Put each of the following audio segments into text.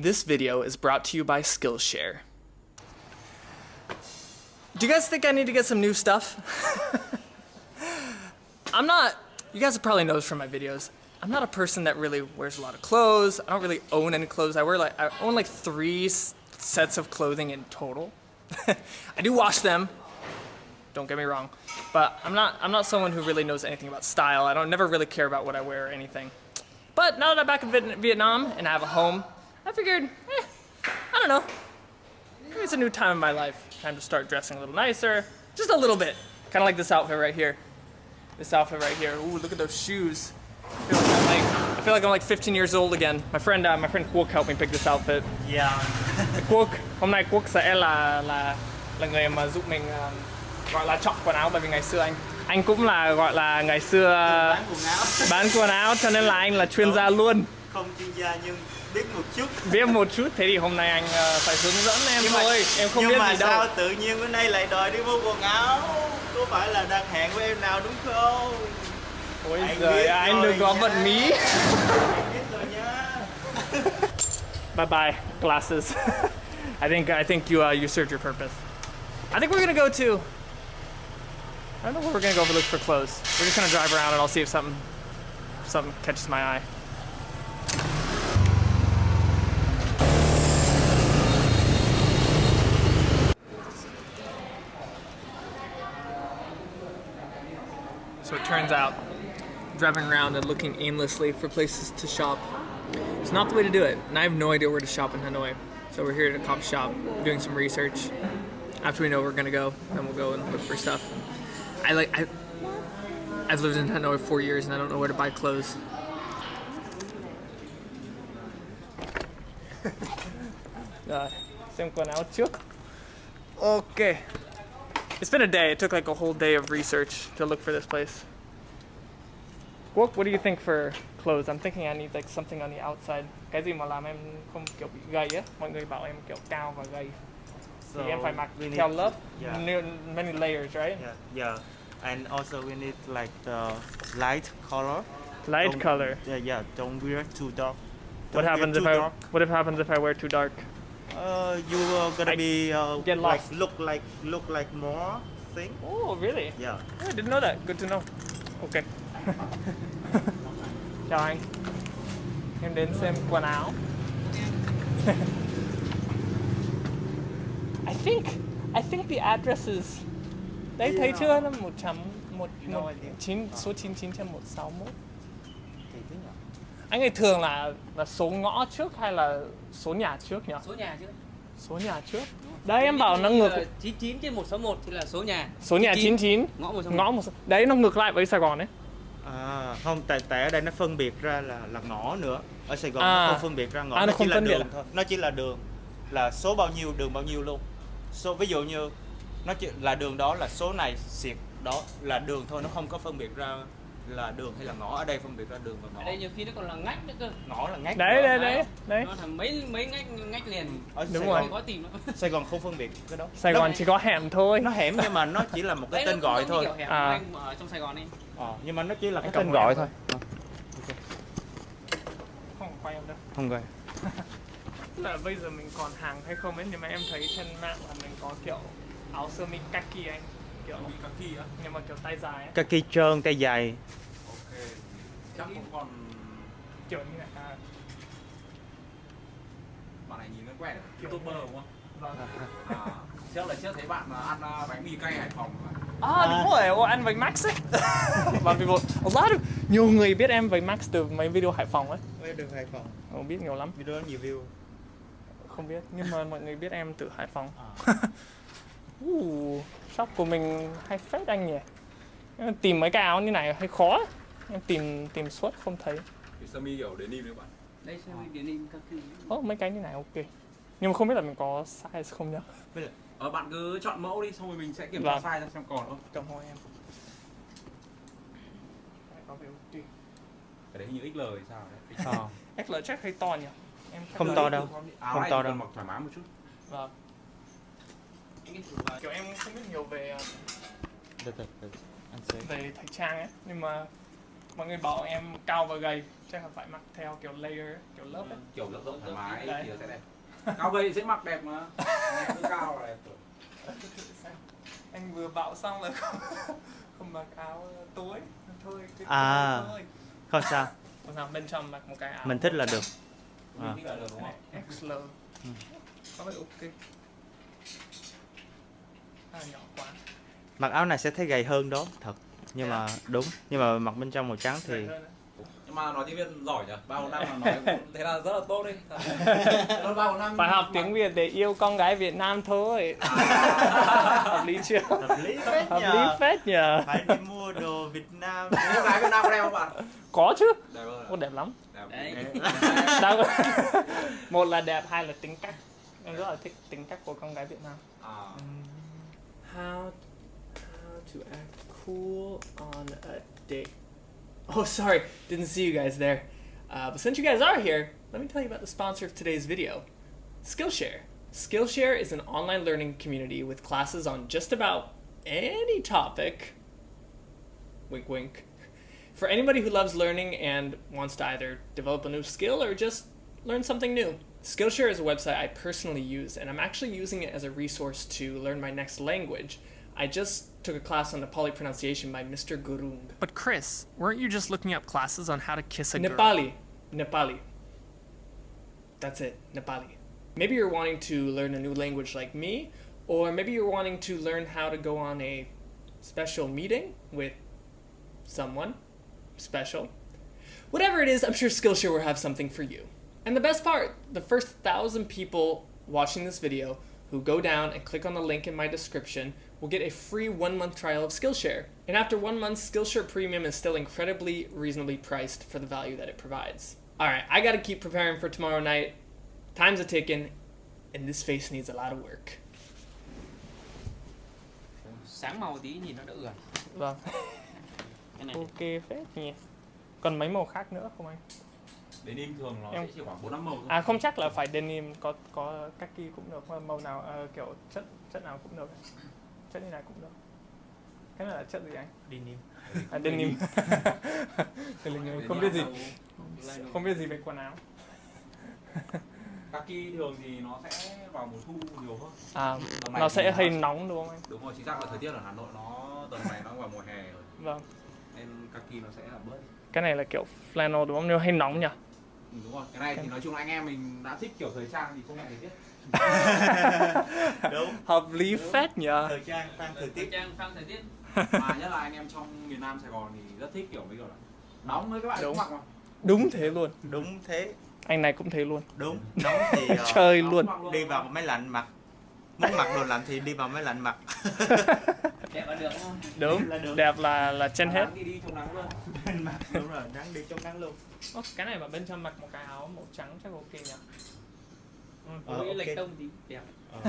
This video is brought to you by Skillshare. Do you guys think I need to get some new stuff? I'm not, you guys probably noticed from my videos, I'm not a person that really wears a lot of clothes. I don't really own any clothes. I wear like, I own like three sets of clothing in total. I do wash them, don't get me wrong, but I'm not, I'm not someone who really knows anything about style. I don't never really care about what I wear or anything. But now that I'm back in Vietnam and I have a home, I figured, eh, I don't know. Maybe it's a new time in my life. Time to start dressing a little nicer. Just a little bit. Kind of like this outfit right here. This outfit right here. Ooh, look at those shoes. I feel like I'm like, I feel like, I'm like 15 years old again. My friend, uh, my friend Quốc helped me pick this outfit. Yeah. Quốc, hôm nay Quốc sẽ là là là người mà giúp mình uh, gọi là chọn quần áo bởi vì ngày xưa anh anh cũng là gọi là ngày xưa Bán quần áo. bán quần áo cho nên là anh là chuyên gia luôn. Không chuyên gia nhưng biết một chút. biết một chút thế thì hôm nay anh ờ, phải hướng dẫn em Nhưng mà- thôi em không nhưng biết mà gì đâu sao tự nhiên bữa nay lại đòi đi mua quần áo? Có phải là đang hẹn với em nào đúng không? ôi anh giời anh đừng có vận mí Em biết rồi nhá. bye bye glasses I think I think you uh, you served your purpose I think we're gonna go to I don't know where we're gonna go look for clothes we're just gonna drive around and I'll see if something something catches my eye So it turns out driving around and looking aimlessly for places to shop is not the way to do it. And I have no idea where to shop in Hanoi. So we're here at a coffee shop doing some research. After we know where we're gonna go, then we'll go and look for stuff. I like I I've lived in Hanoi for four years and I don't know where to buy clothes. Rồi, xem quần áo trước. Okay. It's been a day. It took like a whole day of research to look for this place. What, what do you think for clothes? I'm thinking I need like something on the outside. Cái gì mà làm em không kiểu bị gầy á? Mọi người bảo em kiểu cao và gầy. So thì em phải mặc we need- theo lớp. Yeah. Many layers, right? Yeah, yeah. And also we need like the light color. Light Don't- color. Yeah, yeah. Don't wear too dark. What Don't wear happens if I dark. What if happens if I wear too dark? Uh, you are gonna I be uh, get like lost. look like look like more thing. Oh, really? Yeah. Oh, I didn't know that. Good to know. Okay. Chào anh. Em đến xem quần áo. I think I think the address is Đấy thấy Yeah. chưa? Nó 100 một, No một idea. chín số 99 trên 161. Kỳ thế nhỉ? Anh ơi thường là là số ngõ trước hay là số nhà trước nhỉ? số nhà chứ Số nhà trước. Đấy em bảo nó ngược 99 trên 161 thì là số nhà số nhà 99 ngõ 161 ngõ một đấy nó ngược lại với Sài Gòn đấy. À, không tại tại ở đây nó phân biệt ra là là ngõ nữa. Ở Sài Gòn À. nó không phân biệt ra ngõ, À, nó nó, không chỉ là đường à? thôi. Nó chỉ là đường là số bao nhiêu, đường bao nhiêu luôn. Số ví dụ như nó chỉ là đường đó là số này xịt đó là đường thôi, nó không có phân biệt ra là đường hay là ngõ. Ở đây phân biệt ra đường và ngõ. ở đây nhiều khi nó còn là ngách nữa cơ Ngõ là ngách. Đấy đấy đấy. Đấy. nó thành mấy mấy ngách ngách liền Ở Đúng Sài rồi. Gòn, khó tìm lắm Sài Gòn không phân biệt cái đó. Sài Nó- Gòn chỉ có hẻm thôi. nó hẻm nhưng mà nó chỉ là một cái Đây tên nó gọi thôi. À. anh ở trong Sài Gòn đi Ờ, nhưng mà nó chỉ là cái tên gọi thôi. thôi. Không quay em đâu. Không gọi. Là bây giờ mình còn hàng hay không ấy nhưng mà em thấy trên mạng là mình có kiểu áo sơ mi kaki anh kiểu kaki á nhưng mà kiểu tay dài ấy Kaki trơn, tay dài. Ok, chắc cũng còn kiểu như này à, bạn này nhìn nó quen Kiểu youtuber đúng không? vâng. À, trước là trước thấy bạn mà ăn à, bánh mì cay Hải Phòng mà. À đúng rồi, Ồ, anh với Max ấy Và vì một, a lot of, nhiều người biết em với Max từ mấy video Hải Phòng ấy Với đường Hải Phòng. Không biết nhiều lắm, Video đó nhiều view. không biết Nhưng mà mọi người biết em từ Hải Phòng À. uh, Shop của mình hay phết anh nhỉ Em Tìm mấy cái áo như này hơi khó. Em tìm tìm suốt không thấy Thì sơ mi kiểu đến im đấy bạn. đây điển hình các thứ Ồ, mấy cái như này ok Nhưng mà không biết là mình có size không nhá Ờ, bạn cứ chọn mẫu đi, xong rồi mình sẽ kiểm Vâng. tra size ra xem còn không. Cầm hộ em. Cái đấy như XL thì sao đấy. Ờ. XL chắc hơi to nhỉ em Không to đâu. Không to đâu. mặc thoải mái một chút. Vâng Kiểu em không biết nhiều về từ, từ. Anh sẽ. về thời trang ấy nhưng mà mọi người bảo em cao và gầy chắc là phải mặc theo kiểu layer kiểu lớp ấy kiểu rộng rộng thoải mái Đấy. thì sẽ đẹp cao gầy dễ mặc đẹp mà Em cứ cao là đẹp rồi anh vừa bảo xong là không, không mặc áo tối thôi À. thôi Không sao, Còn sao bên trong mặc một cái áo mình thích là được. À. mình thích là được đúng Cái không này XL có vẻ ok à, nhỏ quá Mặc áo này sẽ thấy gầy hơn đó, thật. Nhưng Thế à? mà đúng, nhưng mà mặc bên trong màu trắng thì nhưng mà nói tiếng việt giỏi nhỉ bao năm mà nói thế là rất là tốt đi nó bao năm phải học tiếng Việt để yêu con gái Việt Nam thôi À. hợp lý chưa hợp lý phết hợp lý phết nhờ Phải đi mua đồ Việt Nam. Cô gái Việt Nam có đẹp không bạn? có chứ Đẹp hơn Ô, đẹp lắm Đẹp. Đấy. Một là đẹp hai là tính cách em rất là thích tính cách của con gái Việt Nam À. how how to act cool on a date. Oh sorry didn't see you guys there. Uh, but since you guys are here let me tell you about the sponsor of today's video skillshare. Skillshare is an online learning community with classes on just about any topic wink wink for anybody who loves learning and wants to either develop a new skill or just learn something new. Skillshare is a website I personally use, and I'm actually using it as a resource to learn my next language. I just took a class on Nepali pronunciation by Mr. Gurung. But Chris, weren't you just looking up classes on how to kiss a girl? Nepali. Nepali. That's it, Nepali. Maybe you're wanting to learn a new language like me, or maybe you're wanting to learn how to go on a special meeting with someone special. Whatever it is, I'm sure Skillshare will have something for you. And the best part, the first thousand people watching this video who go down and click on the link in my description will get a free one month trial of Skillshare. And after one month, Skillshare Premium is still incredibly reasonably priced for the value that it provides. Alright, I gotta keep preparing for tomorrow night. Time's a ticking, and this face needs a lot of work. sáng màu tí nhìn nó đỡ ưỡn Vâng, cái này ok phết nhỉ. Còn mấy màu khác nữa không anh? Denim thường nó Em- sẽ chỉ khoảng 4 5 màu thôi. À không chắc là phải denim có có kaki cũng được mà màu nào ờ, kiểu chất chất nào cũng được. Chất như này cũng được. Cái này là chất gì anh? Denim. à denim. Denim. Không biết gì. không biết gì về quần áo. Kaki thường thì nó sẽ vào mùa thu nhiều hơn. à nó sẽ hơi nóng đúng không anh? Đúng rồi, chính xác là thời tiết ở Hà Nội nó tầm này nó vào mùa hè rồi. vâng. Nên kaki nó sẽ là bớt. cái này là kiểu flannel đúng không? Nếu hay nóng nhỉ Ừ, đúng rồi, cái này thì nói chung là anh em mình đã thích kiểu thời trang thì không ngại thời tiết. Đúng. hợp lý phết nhỉ Thời trang phan thời thời tiết. trang phang thời tiết Mà nhất là anh em trong miền Nam Sài Gòn thì rất thích kiểu mấy kiểu là nóng với các bạn Đúng. mặc mà. đúng thế luôn Đúng thế. anh này cũng thế luôn Đúng. Nóng thì ờ, chơi Nóng luôn mặc đi vào máy lạnh mặc. Muốn mặc đồ lạnh thì đi vào máy lạnh mặc. đẹp là được đúng không đúng Là được. đẹp là là trên hết đi đi trong nắng luôn. mặc đúng rồi, nắng đi trong nắng luôn. Ô, cái này mà bên trong mặc một cái áo màu trắng chắc ok nhỉ ừ. Ờ, Mỗi ok. lệch tông tí đẹp Ờ,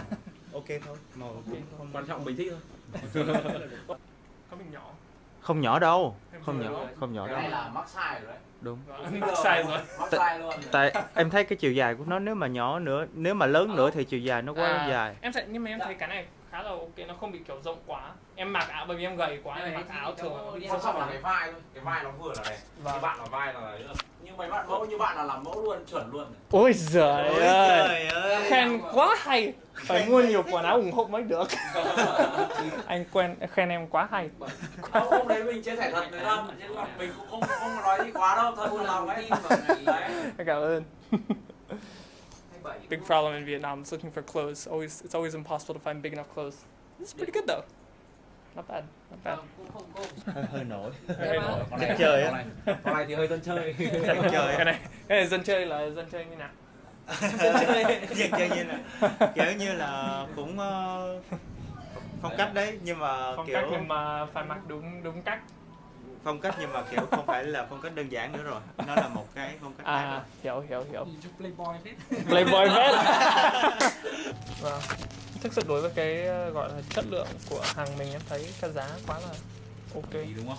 ok thôi. Màu ok không Quan trọng mình thích thôi. có mình nhỏ Không nhỏ đâu. Em Không nhỏ, rồi. không nhỏ Cái đâu. này là mắc size rồi đấy. Đúng. Vâng, sai rồi Mắc size luôn. Tại em thấy cái chiều dài của nó nếu mà nhỏ nữa, nếu mà lớn nữa thì chiều dài nó quá À, dài. em thấy nhưng mà em thấy cái này khá là ok nó không bị kiểu rộng quá em mặc áo bởi vì em gầy quá em Đấy, mặc áo thường đi Quan trọng là cái vai thôi. Cái vai nó vừa là đẹp. Vâng. Như bạn là vai là đấy. Như mấy bạn mẫu như bạn là làm mẫu luôn, chuẩn luôn. ôi giời Ôi ơi trời ơi. khen quá hay phải mua nhiều quần áo ủng hộ mới được anh quen khen em quá hay Không, hôm đấy mình chia sẻ thật với còn mình cũng không không có nói gì quá đâu, thật Buôn buồn lòng ấy. cảm ơn big problem in Vietnam is looking for clothes always it's always impossible to find big enough clothes this is pretty good though not bad not bad hơi, hơi nổi. Hơi nổi. Chơi á. này, con này thì hơi dân chơi. Dân chơi. cái này cái này dân chơi là dân chơi như nào Dân chơi như là kiểu như là cũng ờ, phong cách đấy nhưng mà phong kiểu cách nhưng mà phải mặc đúng đúng cách phong cách nhưng mà kiểu không phải là phong cách đơn giản nữa rồi. Nó là một cái phong cách khác rồi. à hiểu hiểu hiểu nhìn chút playboy phết Playboy vết vâng thực sự đối với cái ờ, gọi là chất lượng của hàng mình em thấy cái giá quá là ok Ý đúng không?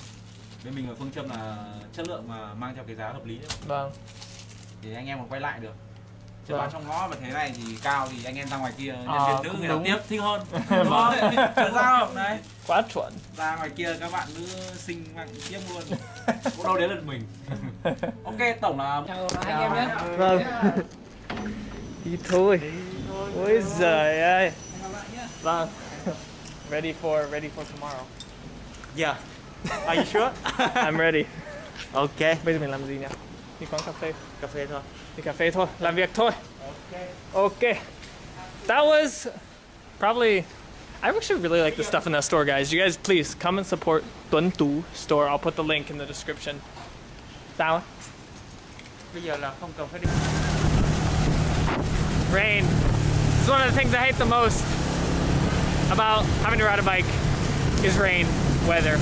Bên mình là phương châm là chất lượng mà mang theo cái giá hợp lý đấy. vâng Thì anh em còn quay lại được. Chứ Vâng. bán trong ngõ mà thế này thì cao thì anh em ra ngoài kia nhân À, viên nữ người ta tiếp thích hơn đúng không sao không đấy Quá chuẩn. ra ngoài kia các bạn nữ xinh bạn tiếp luôn cũng đâu đến lượt mình ok tổng là chào anh em nhé Vâng. Đi thôi. Ôi giời ơi. Vâng. Ready for ready for tomorrow. Yeah. Are you sure? I'm ready. ok. Bây giờ mình làm gì nhỉ? Đi quán cà phê. Cà phê thôi. Đi cà phê thôi, làm việc thôi. Okay. okay That was probably. I actually really like the stuff in that store, guys. You guys, please come and support Tuấn Tú store. I'll put the link in the description. Sao? á? Bây giờ là không cần phải đi. Rain. It's one of the things I hate the most about having to ride a bike is rain, weather.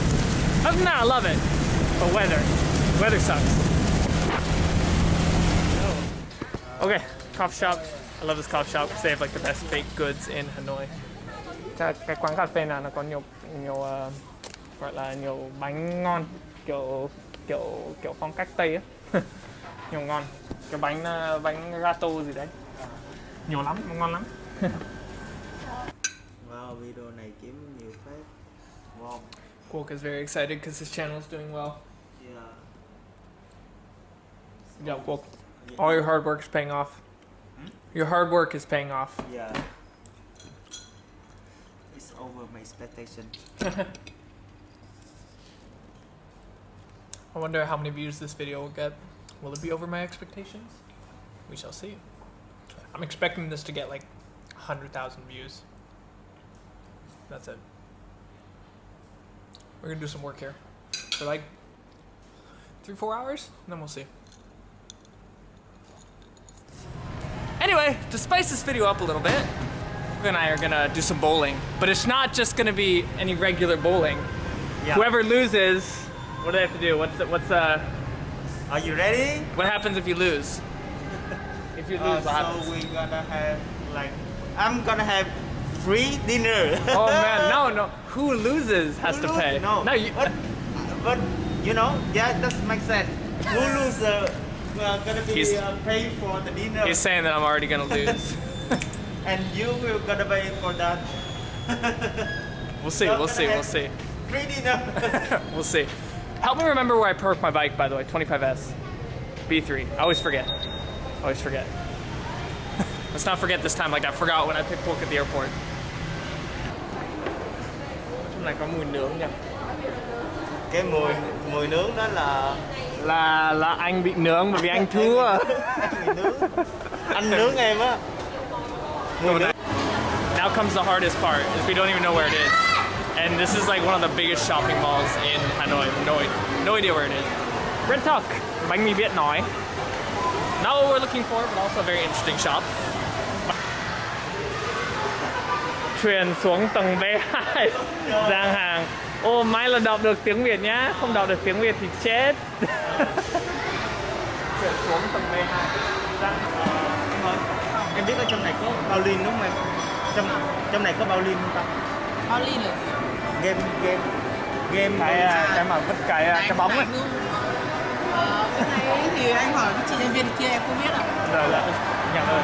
Other than that, I love it. But weather. Weather sucks. Okay, coffee shop. I love this coffee shop because they have like the best baked goods in Hanoi. Cái, cái quán cà phê nào nó có nhiều nhiều ờ, gọi là nhiều bánh ngon kiểu kiểu kiểu phong cách Tây á. nhiều ngon. Cái bánh ờ, bánh gato gì đấy. Nhiều lắm, ngon lắm. Wow, video này kiếm nhiều phết. Wow. Kwok is very excited because his channel is doing well. Yeah. Yeah, All your hard work is paying off. Hmm? Your hard work is paying off. Yeah. It's over my expectation. I wonder how many views this video will get. Will it be over my expectations? We shall see. I'm expecting this to get like 100,000 views. That's it. We're gonna do some work here for like three, four hours, and then we'll see. Anyway, to spice this video up a little bit, Kwok and I are gonna do some bowling. But it's not just gonna be any regular bowling. Yeah. Whoever loses, what do they have to do? What's the, what's uh Are you ready? what happens if you lose? If you Uh, lose, what so happens? we're gonna have like I'm gonna have free dinner. Oh man, no, no. Who loses has to pay. No, no, you. But, but you know, yeah, that makes sense. Who loses? uh, uh, gonna be He's- uh, pay for the dinner, He's saying that I'm already gonna lose. and you will gonna pay for that we'll see. We'll gonna see. We'll see. free dinner. We'll see. Help me remember where I parked my bike, by the way. 25S, B3. I always forget. Always forget. Let's not forget this time. Like I forgot when I picked Polk at the airport. Trong này có mùi nướng nha. cái mùi mùi nướng đó là Là là anh bị nướng bởi vì anh thua. anh nướng em á Now comes the hardest part, is we don't even know where it is. And this is like one of the biggest shopping malls in Hanoi. No, no idea where it is. Red Tuck, bánh mì biết nói. Not what we're looking for, but also a very interesting shop. Thuyền xuống tầng B2, gian hàng. Ô, may là đọc được tiếng Việt nhá, không đọc được tiếng Việt thì chết. Thuyền xuống tầng B2. Gian Thôi, em biết ở trong này có bao liên đúng không em? Trong trong này có bao liên không ta? Bao ly là gì? Game game game cái à, cái mà vứt cái à, cái bóng ấy. Ờ, cái này thì anh hỏi cái chị nhân viên kia em không biết ạ. Rồi là nhận ơn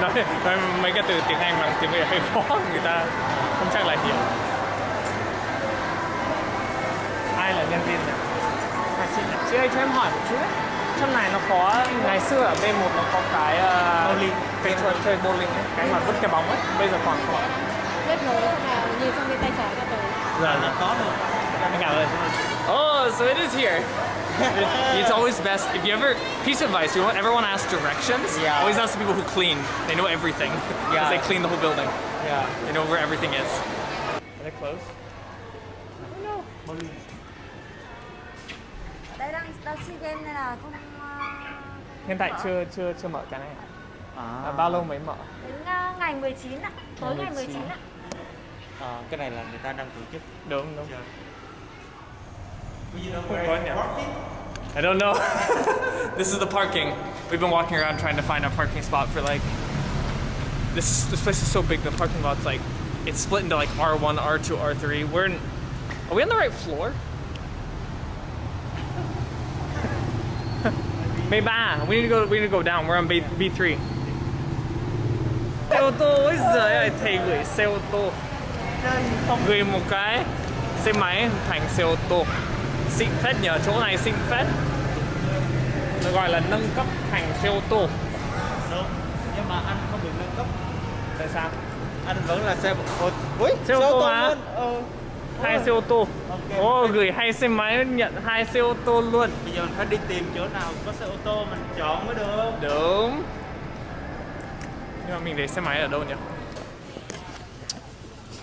nói, nói mấy cái từ tiếng Anh bằng tiếng Việt hơi khó người ta không chắc là hiểu. Ai là nhân viên nhỉ à, chị, chị ơi cho em hỏi một chút đấy trong này nó có ngày xưa ở B1 nó có cái uh, Bowling. cái trò chơi bowling ấy, cái mà vứt cái bóng ấy. Bây giờ còn không kết nối là nhìn sang bên tay trái là tới. Giờ là có rồi. Anh cảm ơn oh so it is here It's- It's always best if you ever piece of advice. You ever want to ask directions? Yeah. Always ask the people who clean. They know everything Yeah. because they clean the whole building. yeah. They know where everything is. Are they closed? đây đang đang sea game nên là không Hiện tại chưa chưa chưa mở cái này. à, À, bao lâu mới mở? đến ờ, ngày 19 ạ tối Ngày ngày 19 ạ à, cái này là người ta đang tổ chức Đúng đúng. You know where Có? I don't know. this is the parking. We've been walking around trying to find a parking spot for like. This is, this place is so big. The parking lot's like it's split into like R1, R2, R3. We're in. Are we on the right floor? B3. Ah, we need to go. We need to go down. We're on B B3. Xe ô tô ôi giời ơi, thầy gửi xe ô tô. Gửi một cái xe máy ô tô. Xịn phết nhờ chỗ này xịn phết. Nó gọi là nâng cấp thành xe ô tô. đúng nhưng mà anh không được nâng cấp Tại sao? anh vẫn là xe ô Ui, Xe ô tô luôn. Ờ. Hai xe ô tô. Ồ, gửi hai xe máy nhận hai xe ô tô luôn. bây giờ mình phải đi tìm chỗ nào có xe ô tô mình chọn mới được Đúng. Nhưng mà mình để xe máy ở đâu nhỉ?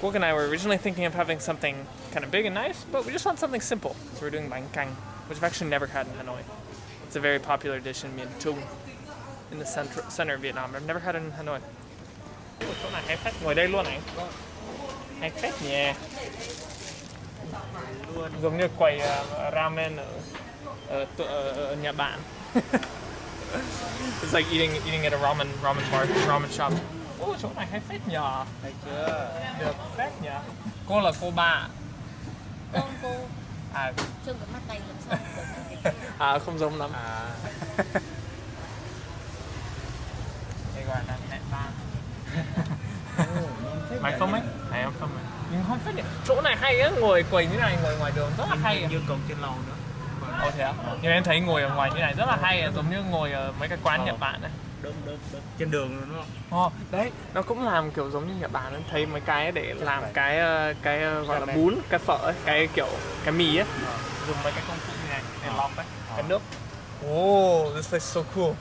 Quốc and I were originally thinking of having something kind of big and nice, but we just want something simple. So we're doing bánh canh, which I've actually never had in Hanoi. It's a very popular dish in Miền Trung, in the center, center of Vietnam. I've never had it in Hanoi. Ủa, chỗ này hay phết, ngồi đây luôn này. Hay phết nhỉ. Giống như quầy ramen ở, ở, ở, ở nhà bạn. It's like eating eating at a ramen ramen bar, ramen shop. Ô, chỗ này hay phết nhờ. thấy chưa Được phết nhờ. Cô là cô ba. Con cô À, trông cái mắt này làm sao à không giống lắm. à Đây gọi là mẹ ba. Mày không ấy? Mày không không ấy? Nhưng không phết nhỉ. Chỗ này hay á, ngồi quầy như này, ngồi ngoài đường rất là hay. như còn trên lầu nữa Ồ thế á? Nhưng em thấy ngồi ở ngoài như này rất là hay, giống như ngồi ở mấy cái quán Nhật Bản ấy. Đúng đúng đúng trên đường luôn đúng không Ồ, đấy, nó cũng làm kiểu giống như Nhật Bản ấy. thấy mấy cái để làm cái ờ, cái ờ, gọi là bún, cái phở ấy, cái kiểu cái mì ấy. Dùng mấy cái công cụ như này để lọc ấy, cái nước. Oh, this looks so cool.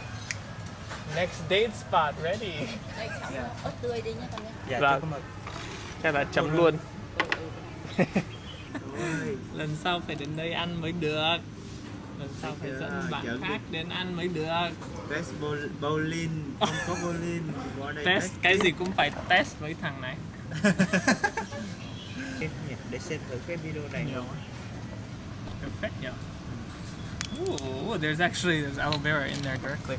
Next date spot ready. đây chấm ớt tươi đi nhé con nhé dạ Vâng. chú cảm ơn Chắc là chấm luôn. Lần sau phải đến đây ăn mới được. Lần sau phải dẫn Dạ, bạn khác đến ăn mới được. test bowl- bowling không có bowling Test cái gì cũng phải test với thằng này. để xem thử cái video này không Perfect, Ooh, there's actually there's aloe vera in there directly.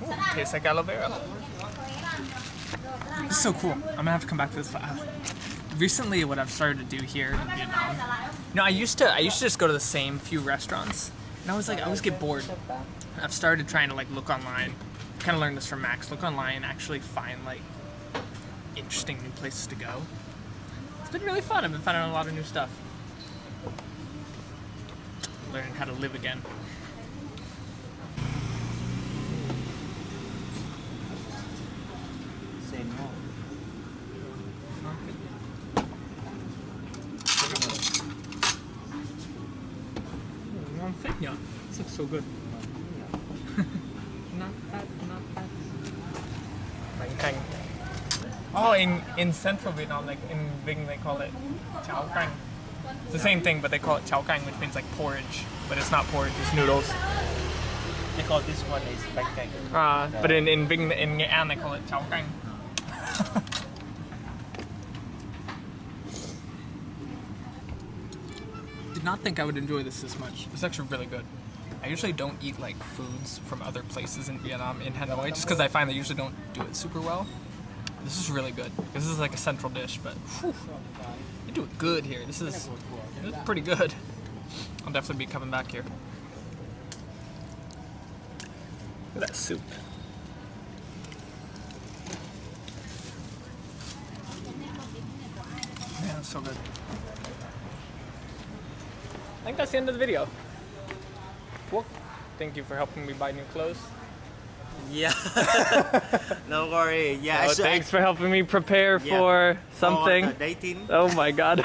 Ooh, tastes like aloe vera. This is so cool. I'm gonna have to come back to this. Uh, recently, what I've started to do here in Vietnam. You know, I used to I used to just go to the same few restaurants, and I was like I always get bored. I've started trying to like look online. Kind of learned this from Max. Look online and actually find like interesting new places to go. It's been really fun. I've been finding a lot of new stuff. Learning how to live again. xem không Ngon phết nhở? This looks so good. not bad, not bad. Bánh canh. Oh, in, in central Vietnam, like in Vinh, they call it cháo canh. It's the same thing, but they call it cháo canh, which means like porridge. But it's not porridge, it's noodles. because this one is bánh canh Uh, but in, in Vinh, in Nghệ An, they call it cháo canh. Did not think I would enjoy this this much. It's actually really good. I usually don't eat like foods from other places in Vietnam in Hanoi just because I find they usually don't do it super well. This is really good. This is like a central dish, but whew, they do it good here. This is, this is pretty good. I'll definitely be coming back here. Look at that soup. That's so good. I think that's the end of the video. Thank you for helping me buy new clothes. Yeah no worry yeah Oh, thanks for helping me prepare Yeah. for for something. the dating Oh my god.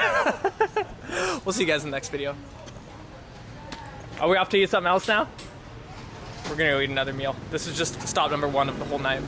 we'll see you guys in the next video. Are we off to eat something else now? We're gonna go eat another meal. This is just stop number one of the whole night.